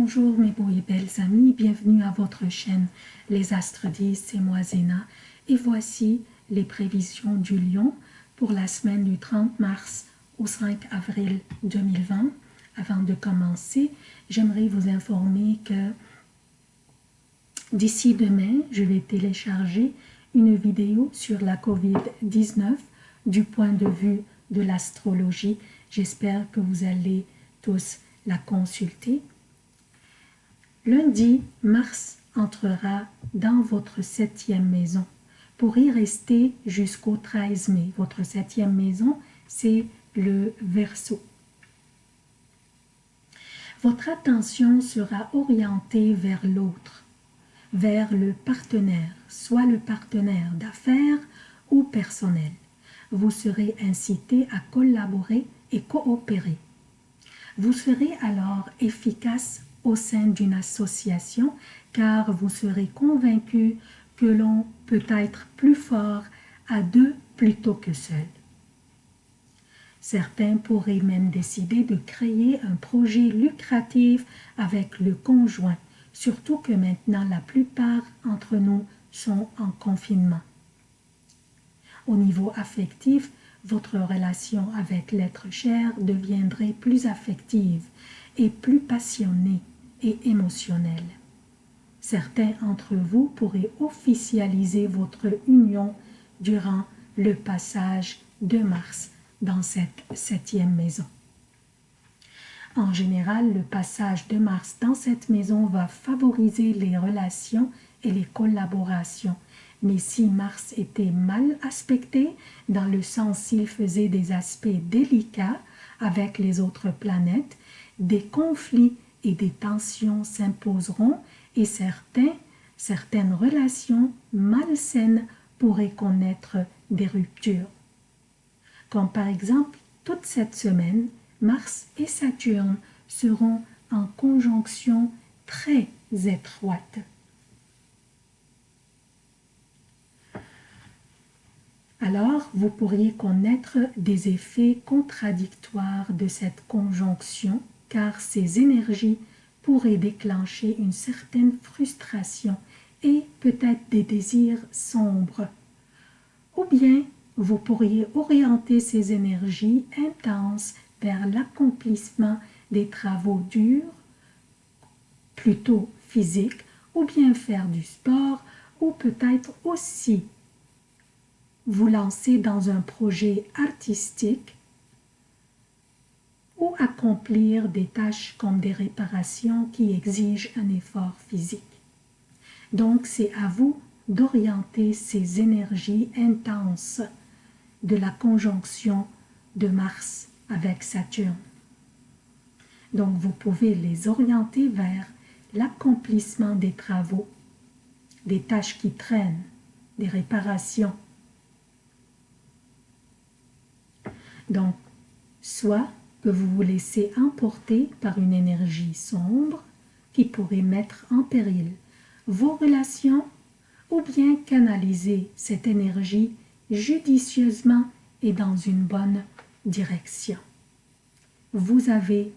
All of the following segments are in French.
Bonjour mes beaux et belles amis, bienvenue à votre chaîne Les Astres 10, c'est moi Zéna et voici les prévisions du lion pour la semaine du 30 mars au 5 avril 2020. Avant de commencer, j'aimerais vous informer que d'ici demain, je vais télécharger une vidéo sur la COVID-19 du point de vue de l'astrologie. J'espère que vous allez tous la consulter. Lundi, Mars entrera dans votre septième maison pour y rester jusqu'au 13 mai. Votre septième maison, c'est le Verseau. Votre attention sera orientée vers l'autre, vers le partenaire, soit le partenaire d'affaires ou personnel. Vous serez incité à collaborer et coopérer. Vous serez alors efficace au sein d'une association car vous serez convaincu que l'on peut être plus fort à deux plutôt que seul. Certains pourraient même décider de créer un projet lucratif avec le conjoint, surtout que maintenant la plupart d'entre nous sont en confinement. Au niveau affectif, votre relation avec l'être cher deviendrait plus affective et plus passionnée et émotionnelle. Certains d'entre vous pourraient officialiser votre union durant le passage de Mars dans cette septième maison. En général, le passage de Mars dans cette maison va favoriser les relations et les collaborations. Mais si Mars était mal aspecté, dans le sens s'il faisait des aspects délicats avec les autres planètes, des conflits et des tensions s'imposeront et certains, certaines relations malsaines pourraient connaître des ruptures. Comme par exemple, toute cette semaine, Mars et Saturne seront en conjonction très étroite. Alors, vous pourriez connaître des effets contradictoires de cette conjonction car ces énergies pourraient déclencher une certaine frustration et peut-être des désirs sombres. Ou bien vous pourriez orienter ces énergies intenses vers l'accomplissement des travaux durs, plutôt physiques, ou bien faire du sport, ou peut-être aussi vous lancer dans un projet artistique ou accomplir des tâches comme des réparations qui exigent un effort physique. Donc c'est à vous d'orienter ces énergies intenses de la conjonction de Mars avec Saturne. Donc vous pouvez les orienter vers l'accomplissement des travaux, des tâches qui traînent, des réparations. Donc, soit vous vous laissez emporter par une énergie sombre qui pourrait mettre en péril vos relations ou bien canaliser cette énergie judicieusement et dans une bonne direction. Vous avez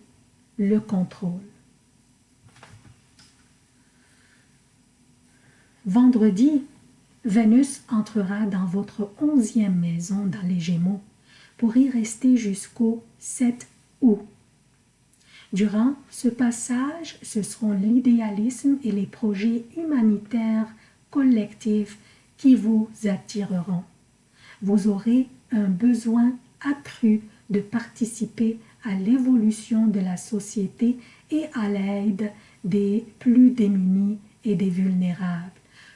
le contrôle. Vendredi, Vénus entrera dans votre onzième maison dans les Gémeaux pour y rester jusqu'au 7 Durant ce passage, ce seront l'idéalisme et les projets humanitaires collectifs qui vous attireront. Vous aurez un besoin accru de participer à l'évolution de la société et à l'aide des plus démunis et des vulnérables.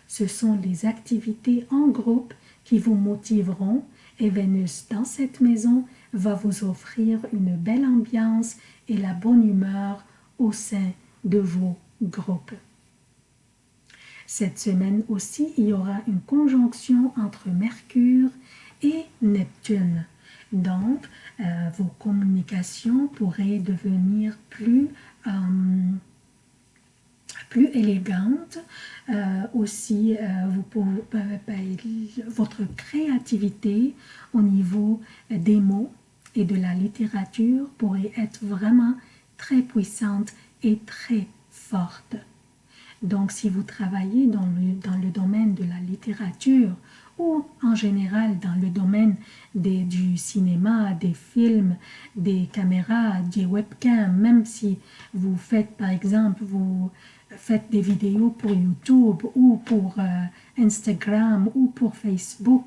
Ce sont les activités en groupe qui vous motiveront et Vénus dans cette maison va vous offrir une belle ambiance et la bonne humeur au sein de vos groupes. Cette semaine aussi, il y aura une conjonction entre Mercure et Neptune. Donc, euh, vos communications pourraient devenir plus euh, plus élégante. Euh, aussi, votre créativité au niveau des mots et de la littérature pourrait être vraiment très puissante et très forte. Donc, si vous travaillez dans le, dans le domaine de la littérature ou en général dans le domaine des, du cinéma, des films, des caméras, des webcams, même si vous faites par exemple, vous faites des vidéos pour YouTube ou pour euh, Instagram ou pour Facebook,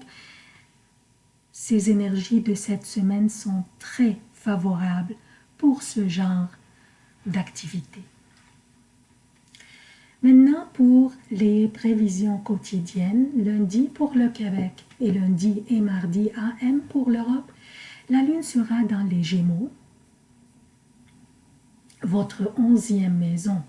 ces énergies de cette semaine sont très favorables pour ce genre d'activité. Maintenant, pour les prévisions quotidiennes, lundi pour le Québec et lundi et mardi AM pour l'Europe, la Lune sera dans les Gémeaux, votre onzième maison,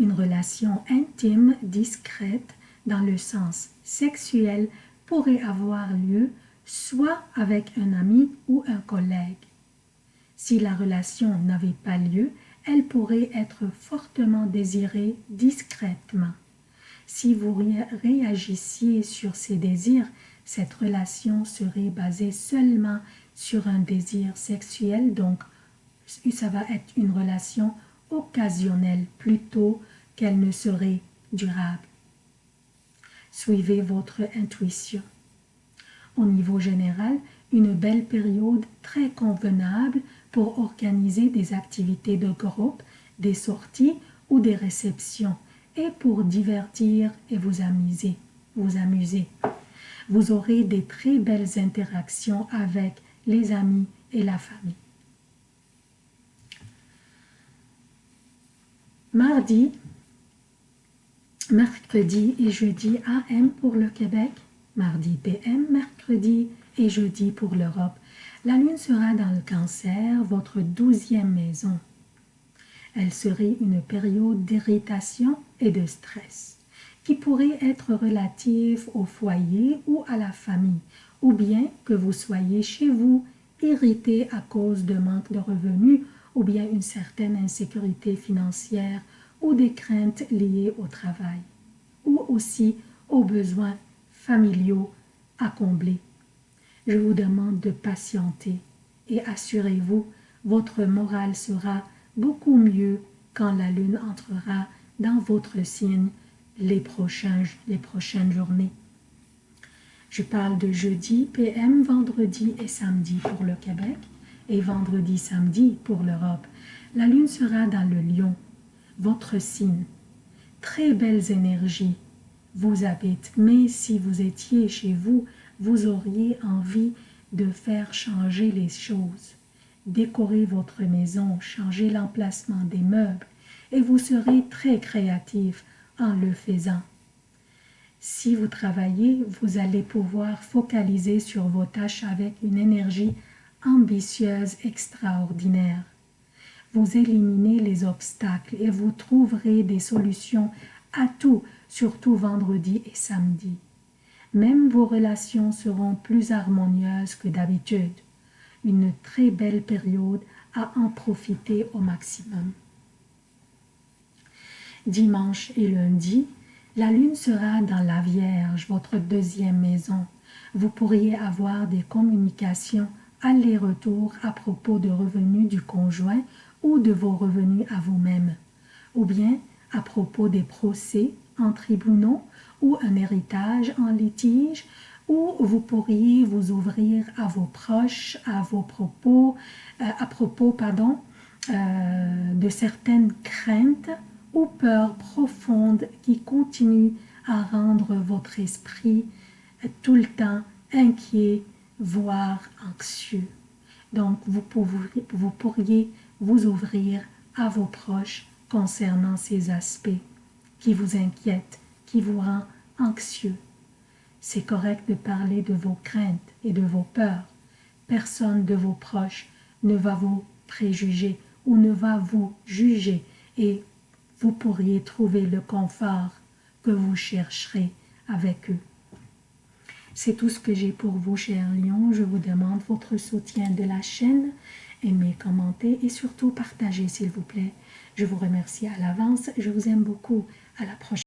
une relation intime, discrète, dans le sens sexuel, pourrait avoir lieu soit avec un ami ou un collègue. Si la relation n'avait pas lieu, elle pourrait être fortement désirée discrètement. Si vous réagissiez sur ces désirs, cette relation serait basée seulement sur un désir sexuel, donc ça va être une relation occasionnelle plutôt qu'elle ne serait durable. Suivez votre intuition. Au niveau général, une belle période très convenable pour organiser des activités de groupe, des sorties ou des réceptions et pour divertir et vous amuser. Vous amuser. Vous aurez des très belles interactions avec les amis et la famille. Mardi, mercredi et jeudi AM pour le Québec, mardi PM, mercredi et jeudi pour l'Europe. La lune sera dans le cancer, votre douzième maison. Elle serait une période d'irritation et de stress qui pourrait être relative au foyer ou à la famille, ou bien que vous soyez chez vous irrité à cause de manque de revenus ou bien une certaine insécurité financière ou des craintes liées au travail, ou aussi aux besoins familiaux à combler je vous demande de patienter et assurez-vous, votre morale sera beaucoup mieux quand la lune entrera dans votre signe les, les prochaines journées. Je parle de jeudi, PM, vendredi et samedi pour le Québec et vendredi, samedi pour l'Europe. La lune sera dans le lion, votre signe. Très belles énergies vous habitent, mais si vous étiez chez vous vous auriez envie de faire changer les choses. Décorer votre maison, changer l'emplacement des meubles, et vous serez très créatif en le faisant. Si vous travaillez, vous allez pouvoir focaliser sur vos tâches avec une énergie ambitieuse extraordinaire. Vous éliminez les obstacles et vous trouverez des solutions à tout, surtout vendredi et samedi même vos relations seront plus harmonieuses que d'habitude. Une très belle période à en profiter au maximum. Dimanche et lundi, la lune sera dans la Vierge, votre deuxième maison. Vous pourriez avoir des communications aller-retour à propos de revenus du conjoint ou de vos revenus à vous-même, ou bien à propos des procès en tribunaux ou un héritage en litige, ou vous pourriez vous ouvrir à vos proches, à vos propos, euh, à propos pardon, euh, de certaines craintes ou peurs profondes qui continuent à rendre votre esprit tout le temps inquiet, voire anxieux. Donc, vous pourriez vous ouvrir à vos proches concernant ces aspects qui vous inquiètent qui vous rend anxieux. C'est correct de parler de vos craintes et de vos peurs. Personne de vos proches ne va vous préjuger ou ne va vous juger et vous pourriez trouver le confort que vous chercherez avec eux. C'est tout ce que j'ai pour vous, chers lions. Je vous demande votre soutien de la chaîne. Aimez, commentez et surtout partagez, s'il vous plaît. Je vous remercie à l'avance. Je vous aime beaucoup. À la prochaine.